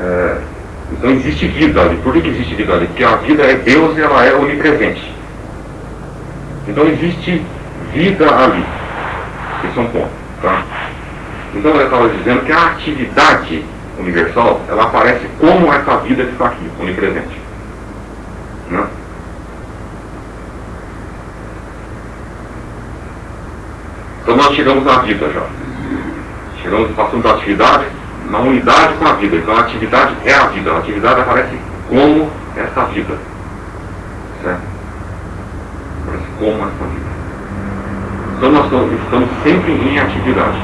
É, então existe vida ali. Por que, existe vida ali? Porque a vida é Deus e ela é onipresente. Então existe vida ali. Esse é um ponto. Tá? Então eu estava dizendo que a atividade universal, ela aparece como essa vida que está aqui, onipresente. Né? Então nós chegamos na vida já. Chegamos, passando da atividade na unidade com a vida. Então a atividade é a vida. A atividade aparece como essa vida. Certo? Aparece como essa vida. Então nós estamos sempre em atividade.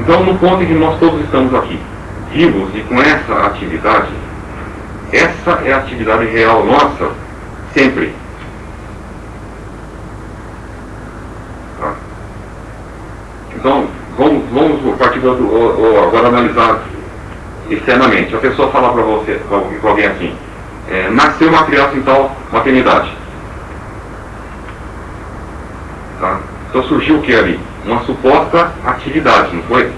Então no ponto em que nós todos estamos aqui, vivos e com essa atividade, essa é a atividade real nossa, sempre. Então, vamos, vamos partir do, agora analisar externamente. A pessoa fala para você, com alguém assim, é, nasceu uma criança em tal maternidade. Tá? Então surgiu o que ali? Uma suposta atividade, não foi?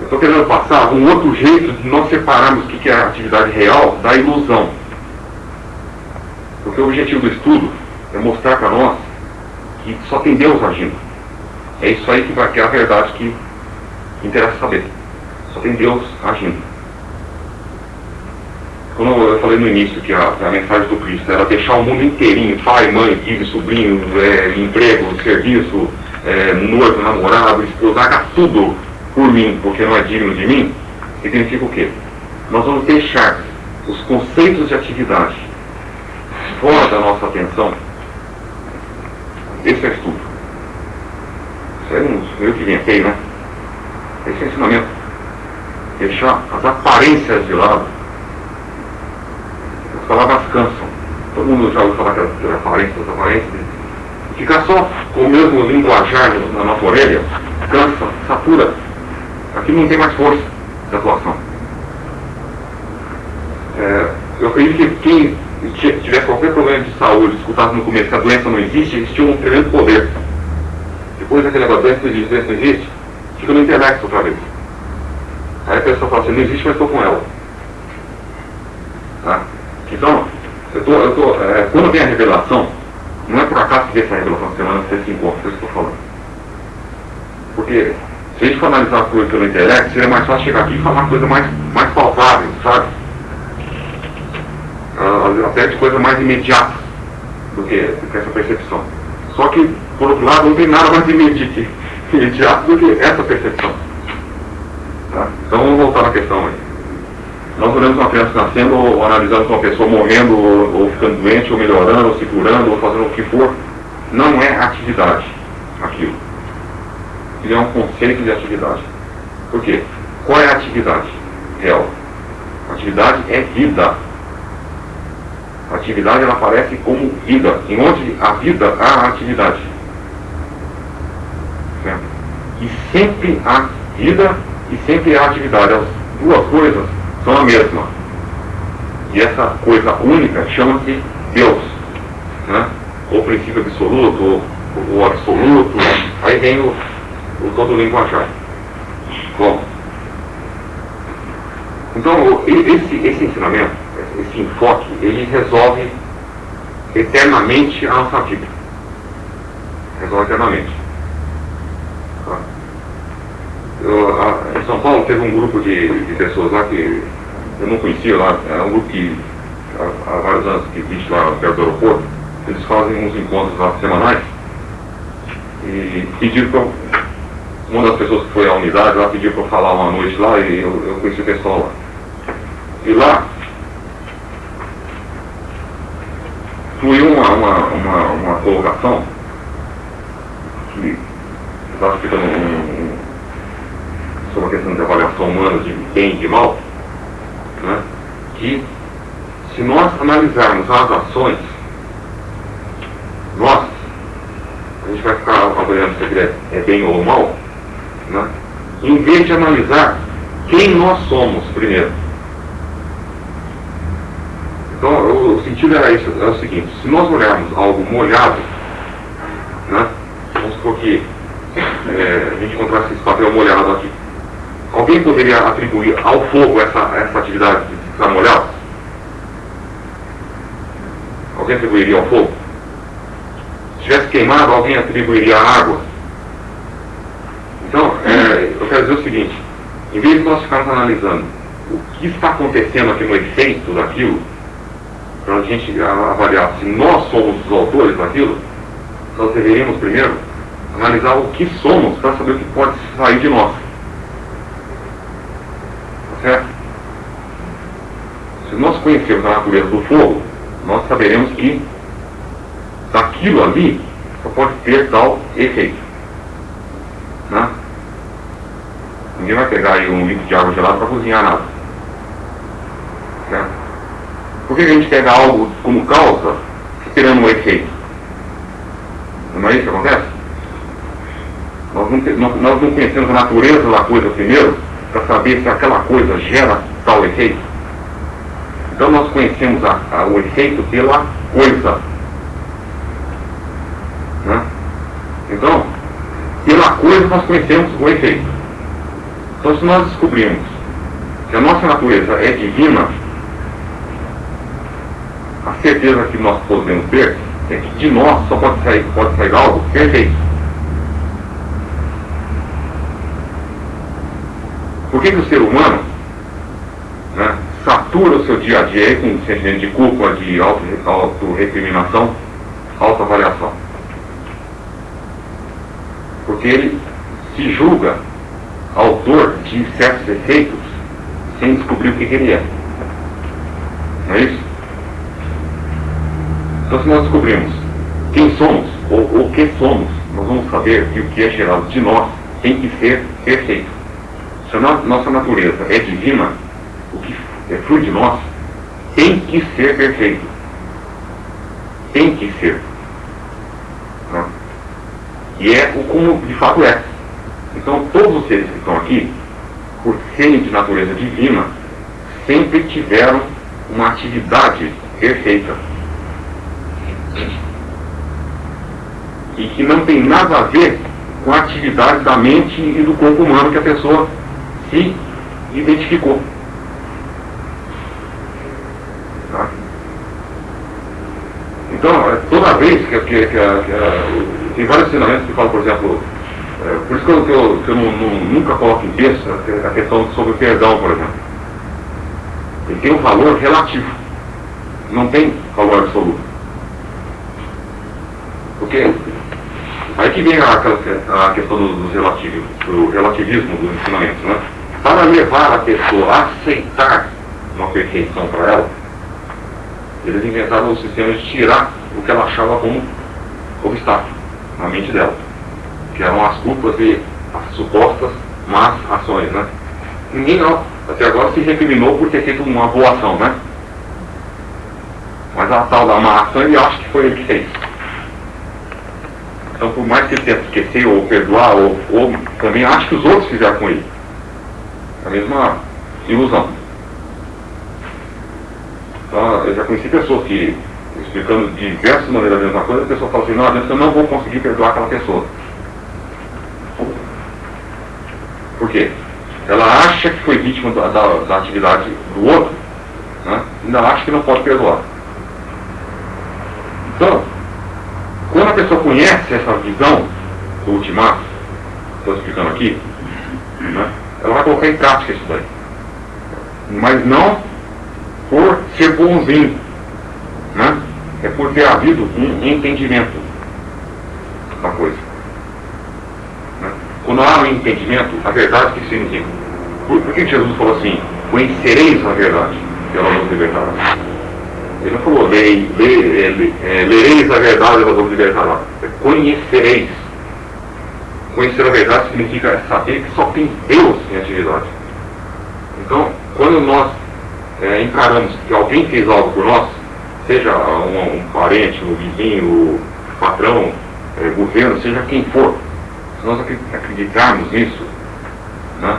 Eu estou querendo passar um outro jeito de nós separarmos o que é a atividade real da ilusão. Porque o objetivo do estudo é mostrar para nós que só tem Deus agindo. É isso aí que, vai, que é a verdade que interessa saber. Só tem Deus agindo. Como eu falei no início que a, a mensagem do Cristo era deixar o mundo inteirinho, pai, mãe, filho, sobrinho, é, emprego, serviço, é, noivo, namorado, esposa, tudo por mim, porque não é digno de mim, significa o quê? Nós vamos deixar os conceitos de atividade fora da nossa atenção esse é estudo. Isso é um, eu que inventei, né? Esse é ensinamento. Deixar as aparências de lado. As palavras cansam. Todo mundo já ouviu falar que as aparências, as aparências. Ficar só com o mesmo linguajar na nossa orelha, cansa, satura. Aqui não tem mais força de atuação. É, eu acredito que quem tivesse qualquer problema de saúde, escutasse no começo que a doença não existe, existia um tremendo poder. Depois daquele negócio, doença não existe, doença não existe, fica no intelecto outra vez. Aí a pessoa fala assim, não existe, mas estou com ela. Tá? Então, eu tô, eu tô, é, quando vem a revelação, não é por acaso que essa revelação semana você se encontra, é que eu estou falando. Porque se a gente for analisar as coisas pelo intelecto, seria mais fácil chegar aqui e falar coisa mais, mais palpável, sabe? até de coisa mais imediata do que, do que essa percepção. Só que, por outro lado, não tem nada mais imediato do que essa percepção. Tá? Então vamos voltar na questão aí. Nós olhamos uma criança nascendo, ou analisamos uma pessoa morrendo, ou, ou ficando doente, ou melhorando, ou se curando, ou fazendo o que for. Não é atividade aquilo. Ele é um conceito de atividade. Por quê? Qual é a atividade real? Atividade é vida. A atividade ela aparece como vida. Em onde a vida há atividade. E sempre há vida e sempre há atividade. As duas coisas são a mesma. E essa coisa única chama-se Deus. Né? Ou princípio absoluto, ou, absoluto. Aí vem o, o todo linguajar. Bom. Então, esse, esse ensinamento esse enfoque, ele resolve eternamente a nossa vida. Resolve eternamente. Tá? Eu, em São Paulo teve um grupo de, de, pessoas lá que eu não conhecia lá, é um grupo que há, há vários anos que existe lá perto do aeroporto, eles fazem uns encontros lá semanais. E pediram para uma das pessoas que foi à unidade lá pediu para eu falar uma noite lá e eu, eu conheci o pessoal lá. E lá fluiu uma, uma, uma, uma colocação que estava um, sobre a questão de avaliação humana de bem e de mal, né, que se nós analisarmos as ações, nós, a gente vai ficar avaliando se é, é bem ou mal, né, em vez de analisar quem nós somos primeiro. Então, o, sentido era isso, é o seguinte, se nós olharmos algo molhado, né, vamos supor que é, a gente encontrasse esse papel molhado aqui, alguém poderia atribuir ao fogo essa, essa atividade molhado? Alguém atribuiria ao fogo? Se tivesse queimado, alguém atribuiria à água? Então, é, eu quero dizer o seguinte, em vez de nós ficarmos analisando o que está acontecendo aqui no efeito daquilo, para a gente avaliar se nós somos os autores daquilo, nós deveríamos primeiro analisar o que somos para saber o que pode sair de nós. Tá certo? Se nós conhecermos a natureza do fogo, nós saberemos que daquilo ali só pode ter tal efeito. Né? Ninguém vai pegar aí um litro de água gelada para cozinhar nada. Certo? Por que a gente pega algo como causa, esperando um efeito? Não é isso que acontece? Nós não, nós não conhecemos a natureza da coisa primeiro, para saber se aquela coisa gera tal efeito. Então nós conhecemos a, a, o efeito pela coisa. Né? Então, pela coisa nós conhecemos o efeito. Então se nós descobrimos que a nossa natureza é divina, a certeza que nós podemos ter é que de nós só pode sair, pode sair algo perfeito. Por que, que o ser humano né, satura o seu dia a dia com sentimento de culpa, de auto-recriminação, auto-avaliação? Porque ele se julga autor de certos efeitos sem descobrir o que, que ele é. Não é isso? Então, se nós descobrimos quem somos ou o que somos, nós vamos saber que o que é gerado de nós tem que ser perfeito. Se a nossa natureza é divina, o que flui de nós tem que ser perfeito. Tem que ser. E é o como de fato é. Então, todos os seres que estão aqui, por serem de natureza divina, sempre tiveram uma atividade perfeita e que não tem nada a ver com a atividade da mente e do corpo humano que a pessoa se identificou. Tá? Então, é, toda vez que, que, que, que tem vários ensinamentos que falam, por exemplo, é, por isso que eu, eu, eu não, não, nunca coloco em texto a questão sobre o perdão, por exemplo. Ele tem um valor relativo, não tem valor absoluto. Porque aí que vem a, a questão do, do, relativismo, do relativismo dos ensinamentos, né? Para levar a pessoa a aceitar uma perfeição para ela, eles inventaram o sistema de tirar o que ela achava como obstáculo na mente dela, que eram as culpas e as supostas más ações, né? Ninguém até agora se recriminou por ter feito uma boa ação, né? Mas a tal da má ação ele acha que foi ele que fez. Então, por mais que ele tente esquecer ou perdoar, ou, ou também acha que os outros fizeram com ele. É a mesma ilusão. Então, eu já conheci pessoas que, explicando de diversas maneiras a mesma coisa, a pessoa fala assim, não, eu não vou conseguir perdoar aquela pessoa. Por quê? Ela acha que foi vítima da, da, da atividade do outro, né? ainda acha que não pode perdoar. Então, quando a pessoa conhece essa visão do ultimato, estou explicando aqui, né, ela vai colocar em prática isso daí. Mas não por ser bonzinho, né? é por ter havido um entendimento da coisa. Né? Quando há um entendimento, a verdade que significa. Por, por que Jesus falou assim? Conhecereis a verdade, ela nos libertará. Ele não falou, lei, lei, é, lereis a verdade e nós vamos libertar É conhecereis. Conhecer a verdade significa saber que só tem Deus em atividade. Então, quando nós é, encaramos que alguém fez algo por nós, seja um, um parente, um vizinho, um patrão, é, governo, seja quem for, se nós acreditarmos nisso, né,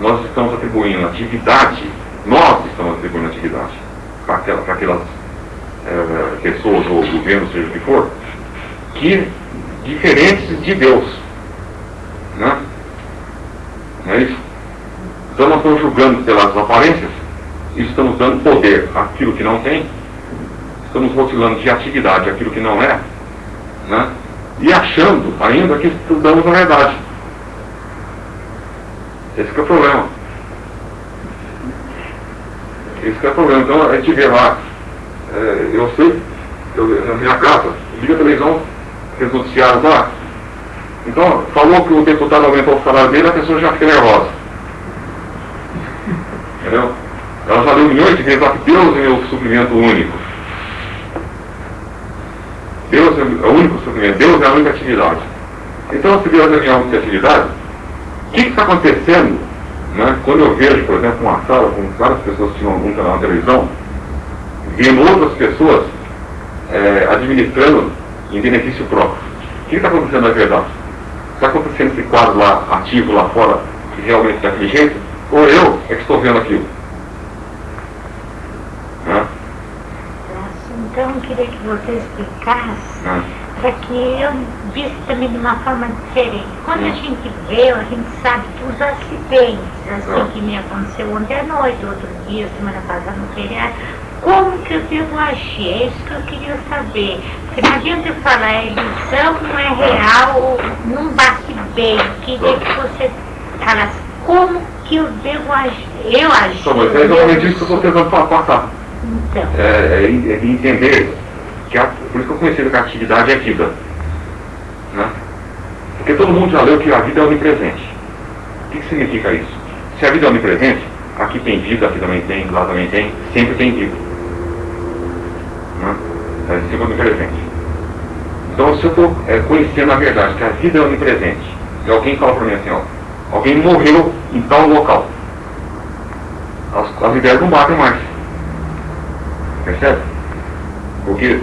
nós estamos atribuindo atividade, nós estamos atribuindo atividade para aquelas, aquelas é, pessoas ou governo, seja o que for, que diferentes de Deus. é isso? Então nós estamos julgando pelas aparências estamos dando poder àquilo que não tem, estamos rotulando de atividade aquilo que não é, né? e achando ainda que estudamos a verdade. Esse é o problema. Esse é o problema. Então a gente vê lá, é, eu sei, eu, na minha casa, liga a televisão, os noticiários lá. Então, falou que o deputado aumentou o salário dele, a pessoa já fica nervosa. Entendeu? Ela já leu milhões de vezes Deus é o suprimento único. Deus é o único suprimento, Deus é a única atividade. Então, se Deus é a única atividade, o que está acontecendo né, quando eu vejo, por exemplo, uma sala com várias pessoas que tinham algum canal na televisão, vendo outras pessoas é, administrando em benefício próprio? O que está acontecendo na verdade? Está acontecendo esse quadro lá, ativo lá fora, que realmente é daquele jeito? Ou eu é que estou vendo aquilo? Então, eu queria que você explicasse ah. para que eu visse também de uma forma diferente. Quando a gente vê, a gente sabe que os acidentes, assim ah. que me aconteceu ontem à noite, outro dia, semana passada no feriado, como que eu devo agir? É isso que eu queria saber. Porque não adianta eu falar, a ilusão não é real, não bate bem. Queria que você falasse como que eu devo agir. Eu agir. Só, mas é exatamente isso que eu estou tentando passar. É, é, é entender que a, por isso que eu conheci que a atividade é vida. Né? Porque todo mundo já leu que a vida é onipresente. O que, que significa isso? Se a vida é onipresente, aqui tem vida, aqui também tem, lá também tem, sempre tem vida. Né? É sempre onipresente. Então se eu estou é, conhecendo a verdade, que a vida é onipresente, e alguém fala para mim assim, ó, alguém morreu em tal local. As, as ideias não batem mais. Percebe? Porque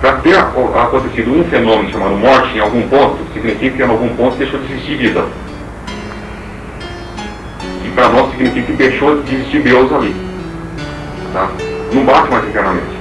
para ter acontecido um fenômeno chamado morte em algum ponto, significa que em algum ponto deixou de existir vida. E para nós significa que deixou de existir Deus ali. Tá? Não bate mais internamente.